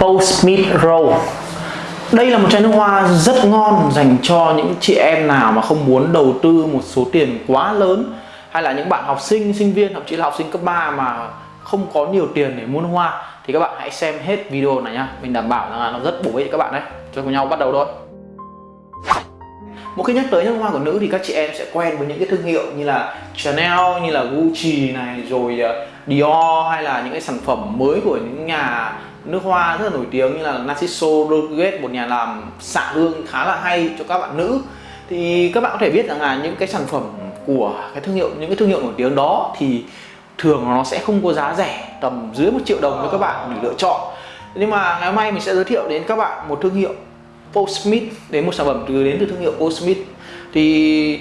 Post Meat đây là một chai nước hoa rất ngon dành cho những chị em nào mà không muốn đầu tư một số tiền quá lớn hay là những bạn học sinh, sinh viên, thậm chí là học sinh cấp 3 mà không có nhiều tiền để mua nước hoa. Thì các bạn hãy xem hết video này nhá. Mình đảm bảo là nó rất bổ ích cho các bạn đấy. Cho cùng nhau bắt đầu thôi. Một khi nhắc tới nước hoa của nữ thì các chị em sẽ quen với những cái thương hiệu như là Chanel như là Gucci này rồi ờ, Dior hay là những cái sản phẩm mới của những nhà nước hoa rất là nổi tiếng như là Narciso Rodriguez, một nhà làm xạ hương khá là hay cho các bạn nữ. Thì các bạn có thể biết rằng là những cái sản phẩm của cái thương hiệu, những cái thương hiệu nổi tiếng đó thì thường nó sẽ không có giá rẻ, tầm dưới một triệu đồng cho các bạn để lựa chọn. Nhưng mà ngày hôm nay mình sẽ giới thiệu đến các bạn một thương hiệu Postmith đến một sản phẩm từ đến từ thương hiệu Postmith thì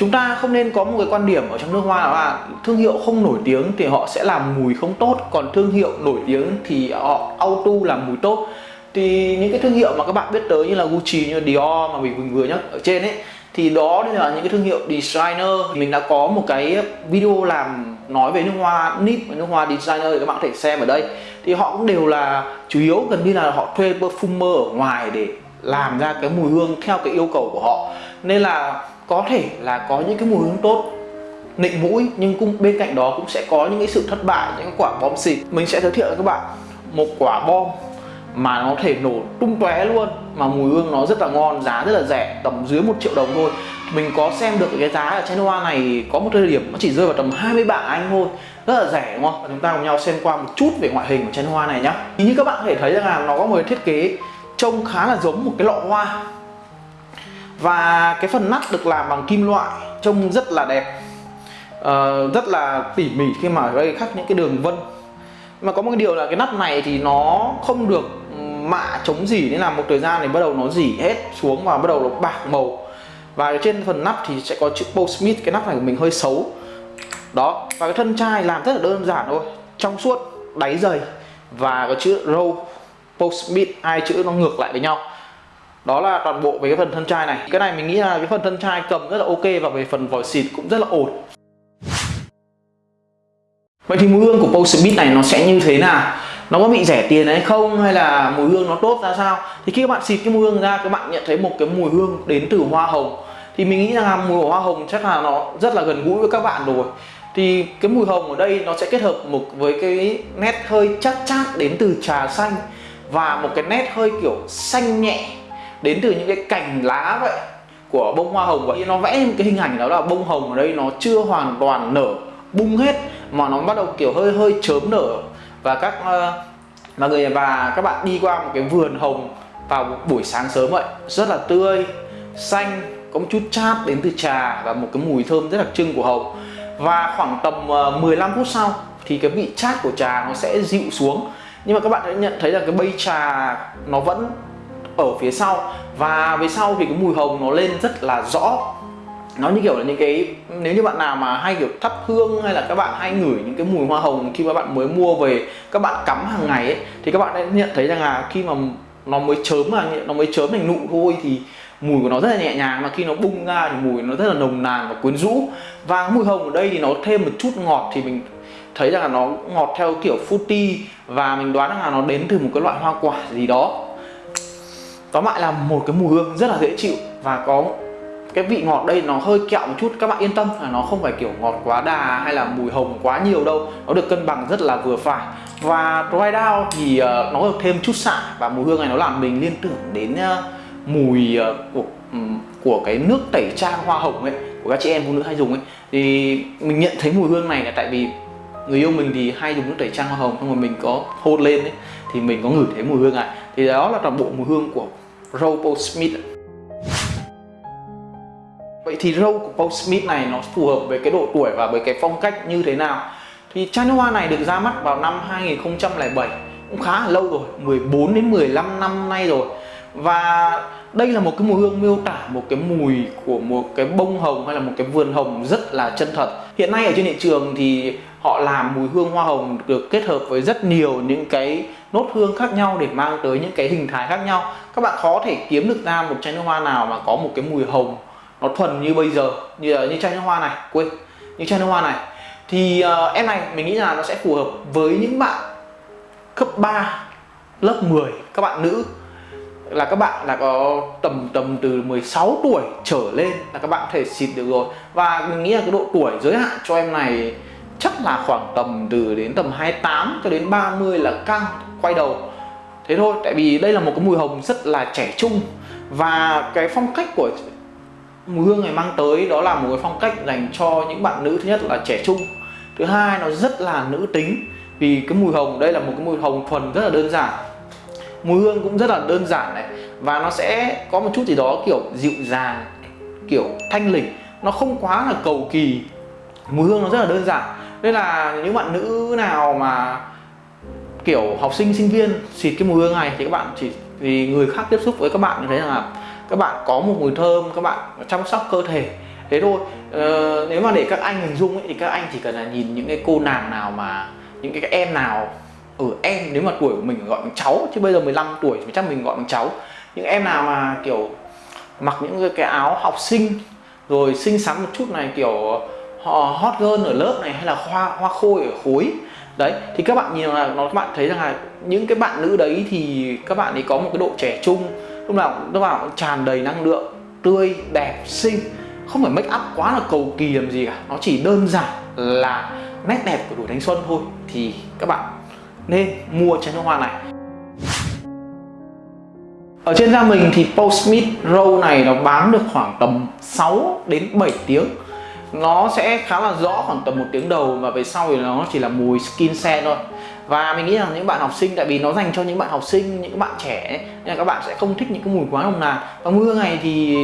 chúng ta không nên có một cái quan điểm ở trong nước hoa là à, thương hiệu không nổi tiếng thì họ sẽ làm mùi không tốt, còn thương hiệu nổi tiếng thì họ auto làm mùi tốt. Thì những cái thương hiệu mà các bạn biết tới như là Gucci, như Dior mà mình vừa nhắc ở trên ấy, thì đó là những cái thương hiệu designer. Mình đã có một cái video làm nói về nước hoa nip và nước hoa designer thì các bạn có thể xem ở đây. Thì họ cũng đều là, chủ yếu gần như là họ thuê perfumer ở ngoài để làm ra cái mùi hương theo cái yêu cầu của họ. Nên là có thể là có những cái mùi hương tốt, nịnh mũi, nhưng cũng bên cạnh đó cũng sẽ có những cái sự thất bại, những quả bom xịt. Mình sẽ giới thiệu với các bạn một quả bom mà nó thể nổ tung tóe luôn, mà mùi hương nó rất là ngon, giá rất là rẻ, tầm dưới một triệu đồng thôi. Mình có xem được cái giá ở chai hoa này có một thời điểm nó chỉ rơi vào tầm 20 bảng anh thôi, rất là rẻ, đúng không? Và chúng ta cùng nhau xem qua một chút về ngoại hình của chai hoa này nhá. Thì như các bạn có thể thấy rằng là nó có một thiết kế trông khá là giống một cái lọ hoa và cái phần nắp được làm bằng kim loại trông rất là đẹp. Uh, rất là tỉ mỉ khi mà gây đây khắc những cái đường vân. Mà có một cái điều là cái nắp này thì nó không được mạ chống dỉ nên là một thời gian thì bắt đầu nó dỉ hết xuống và bắt đầu nó bạc màu. Và trên phần nắp thì sẽ có chữ Postmith cái nắp này của mình hơi xấu. Đó và cái thân chai làm rất là đơn giản thôi. Trong suốt đáy dày và có chữ Row Postmith hai chữ nó ngược lại với nhau đó là toàn bộ về cái phần thân chai này. Cái này mình nghĩ là cái phần thân chai cầm rất là ok và về phần vòi xịt cũng rất là ổn. Vậy thì mùi hương của Postmith này nó sẽ như thế nào? Nó có bị rẻ tiền hay không? Hay là mùi hương nó tốt ra sao? Thì khi các bạn xịt cái mùi hương ra, các bạn nhận thấy một cái mùi hương đến từ hoa hồng. Thì mình nghĩ rằng là mùi hoa hồng chắc là nó rất là gần gũi với các bạn rồi. Thì cái mùi hồng ở đây nó sẽ kết hợp một với cái nét hơi chát chát đến từ trà xanh và một cái nét hơi kiểu xanh nhẹ đến từ những cái cành lá vậy của bông hoa hồng. Vậy nó vẽ một cái hình ảnh đó là bông hồng ở đây nó chưa hoàn toàn nở, bung hết, mà nó bắt đầu kiểu hơi hơi chớm nở. Và các ờ, mà mọi người và các bạn đi qua một cái vườn hồng vào buổi sáng sớm vậy, rất là tươi, xanh, có một chút chát đến từ trà và một cái mùi thơm rất đặc trưng của hồng. Và khoảng tầm ờ, 15 phút sau thì cái vị chát của trà nó sẽ dịu xuống. Nhưng mà các bạn sẽ nhận thấy là cái bây trà nó vẫn ở phía sau. Và phía sau thì cái mùi hồng nó lên rất là rõ. Nó như kiểu là những cái, nếu như bạn nào mà hay kiểu thắp hương hay là các bạn hay ngửi những cái mùi hoa hồng khi mà bạn mới mua về, các bạn cắm hàng ngày ấy, thì các bạn sẽ nhận thấy rằng là khi mà nó mới chớm mà, nó mới chớm thành nụ thôi thì mùi của nó rất là nhẹ nhàng mà khi nó bung ra thì mùi nó rất là nồng nàn và quyến rũ. Và mùi hồng ở đây thì nó thêm một chút ngọt thì mình thấy rằng là nó ngọt theo kiểu fruity và mình đoán rằng là nó đến từ một cái loại hoa quả gì đó tóm lại là một cái mùi hương rất là dễ chịu và có cái vị ngọt đây nó hơi kẹo một chút, các bạn yên tâm là nó không phải kiểu ngọt quá đà hay là mùi hồng quá nhiều đâu. Nó được cân bằng rất là vừa phải. Và dry down thì ờ, nó được thêm chút xạ và mùi hương này nó làm mình liên tưởng đến ờ, mùi ờ, của của cái nước tẩy trang hoa hồng ấy, của các chị em phụ nữ hay dùng ấy. Thì mình nhận thấy mùi hương này là tại vì người yêu mình thì hay dùng nước tẩy trang hoa hồng xong rồi mình có hôn lên ấy, thì mình có ngửi thấy mùi hương này thì đó là toàn bộ mùi hương của Robo Smith Vậy thì râu của Paul Smith này nó phù hợp với cái độ tuổi và với cái phong cách như thế nào? Thì chai nước hoa này được ra mắt vào năm 2007 cũng khá là lâu rồi 14 đến 15 năm nay rồi. Và đây là một cái mùi hương miêu tả, một cái mùi của một cái bông hồng hay là một cái vườn hồng rất là chân thật. Hiện nay ở trên thị trường thì họ làm mùi hương hoa hồng được kết hợp với rất nhiều những cái nốt hương khác nhau để mang tới những cái hình thái khác nhau. Các bạn khó thể kiếm được ra một chai nước hoa nào mà có một cái mùi hồng nó thuần như bây giờ như như chai nước hoa này. Quên như chai nước hoa này. Thì uh, em này mình nghĩ là nó sẽ phù hợp với những bạn cấp 3 lớp 10 các bạn nữ là các bạn là có tầm tầm từ 16 tuổi trở lên là các bạn có thể xịt được rồi. Và mình nghĩ là cái độ tuổi giới hạn cho em này chắc là khoảng tầm từ đến tầm 28 cho đến 30 là căng quay đầu. Thế thôi, tại vì đây là một cái mùi hồng rất là trẻ trung. Và cái phong cách của mùi hương này mang tới đó là một cái phong cách dành cho những bạn nữ, thứ nhất là trẻ trung. Thứ hai, nó rất là nữ tính. Vì cái mùi hồng, đây là một cái mùi hồng thuần rất là đơn giản. Mùi hương cũng rất là đơn giản này. Và nó sẽ có một chút gì đó kiểu dịu dàng, kiểu thanh lịch. Nó không quá là cầu kỳ. Mùi hương nó rất là đơn giản. Nên là những bạn nữ nào mà kiểu học sinh sinh viên xịt cái mùi hương này thì các bạn chỉ vì người khác tiếp xúc với các bạn như thế là các bạn có một mùi thơm các bạn chăm sóc cơ thể. Thế thôi. Ờ, nếu mà để các anh hình dung ấy, thì các anh chỉ cần là nhìn những cái cô nàng nào mà những cái em nào ở ừ, em nếu mà tuổi của mình gọi bằng cháu chứ bây giờ 15 tuổi thì chắc mình gọi bằng cháu. Những em nào mà kiểu mặc những cái áo học sinh rồi xinh xắn một chút này kiểu họ hot girl ở lớp này hay là hoa hoa khôi ở khối đấy, thì các bạn nhìn là nó, các bạn thấy rằng là những cái bạn nữ đấy thì các bạn ấy có một cái độ trẻ trung, lúc nào lúc nào cũng tràn đầy năng lượng, tươi, đẹp, xinh. Không phải make up quá là cầu kỳ làm gì cả, nó chỉ đơn giản là nét đẹp của tuổi thanh xuân thôi. Thì các bạn nên mua chai nước hoa này. Ở trên da mình thì Postmit Row này nó bán được khoảng tầm 6 đến 7 tiếng nó sẽ khá là rõ khoảng tầm một tiếng đầu và về sau thì nó chỉ là mùi skin xe thôi. Và mình nghĩ rằng những bạn học sinh, tại vì nó dành cho những bạn học sinh, những bạn trẻ nên là các bạn sẽ không thích những cái mùi quá nồng nàn. Và mưa ngày này thì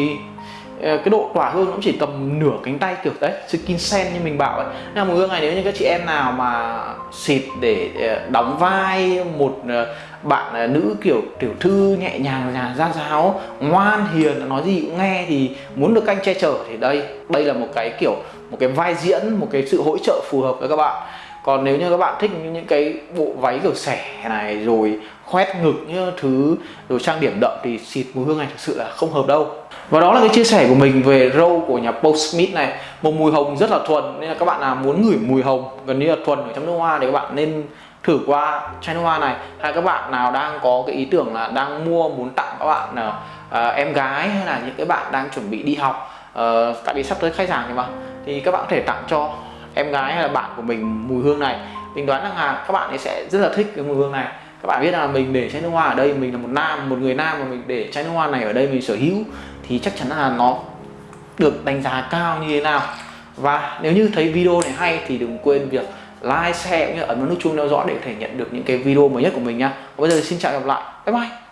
ờ, cái độ tỏa hương cũng chỉ tầm nửa cánh tay kiểu đấy, skin sen như mình bảo ấy. Nên là mùi hương này nếu như các chị em nào mà xịt để ờ, đóng vai một ờ, bạn à, nữ kiểu tiểu thư nhẹ nhàng, nhà ra giáo, ngoan hiền, nói gì cũng nghe thì muốn được canh che chở thì đây đây là một cái kiểu, một cái vai diễn, một cái sự hỗ trợ phù hợp với các bạn. Còn nếu như các bạn thích những cái bộ váy kiểu xẻ này, rồi khoét ngực như thứ rồi trang điểm đậm thì xịt mùi hương này thực sự là không hợp đâu. Và đó là cái chia sẻ của mình về râu của nhà Postmit này. Một mùi hồng rất là thuần, nên là các bạn nào muốn ngửi mùi hồng gần như là thuần ở trong nước hoa thì các bạn nên thử qua chai nước hoa này. Hay các bạn nào đang có cái ý tưởng là đang mua muốn tặng các bạn là uh, em gái hay là những cái bạn đang chuẩn bị đi học uh, tại vì sắp tới khai giảng thì mà thì các bạn có thể tặng cho em gái hay là bạn của mình mùi hương này. Mình đoán rằng là các bạn ấy sẽ rất là thích cái mùi hương này. Các bạn biết là mình để chai nước hoa ở đây mình là một nam một người nam mà mình để chai nước hoa này ở đây mình sở hữu thì chắc chắn là nó được đánh giá cao như thế nào. Và nếu như thấy video này hay thì đừng quên việc like, share cũng như ấn vào nút chuông theo dõi để có thể nhận được những cái video mới nhất của mình nha. Và bây giờ xin chào và gặp lại. Bye bye.